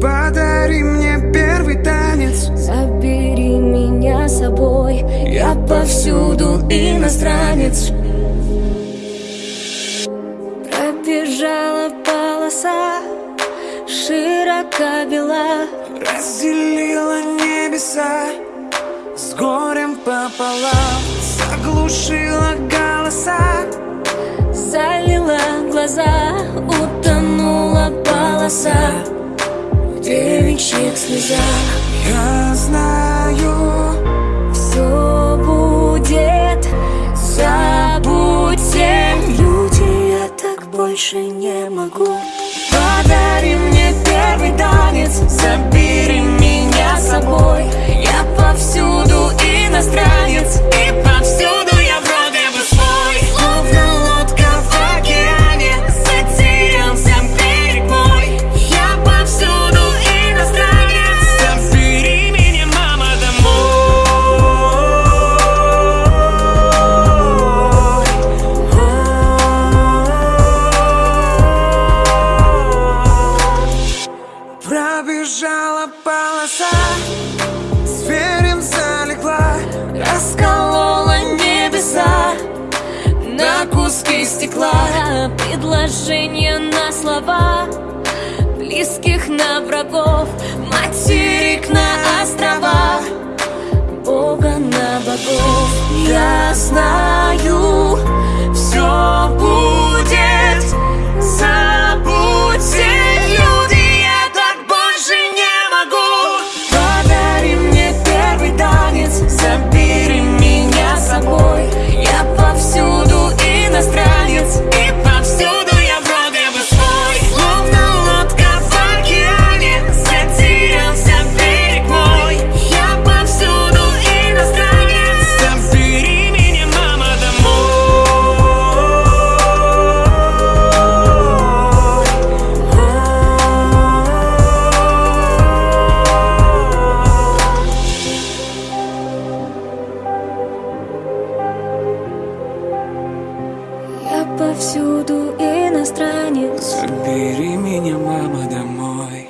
Подари мне первый танец. Забери меня с собой. Я повсюду иностранец. Пробежала полоса Широка бела. Разделила небеса С горем пополам. Заглушила голоса. Залила глаза Утонула полоса девичьих слезах Я знаю Все будет. Забудьте Люди, я так больше не могу полоса Зверем залегла Расколола небеса на куски стекла. Предложения на слова Близких на врагов повсюду иностранец Забери меня, мама, домой.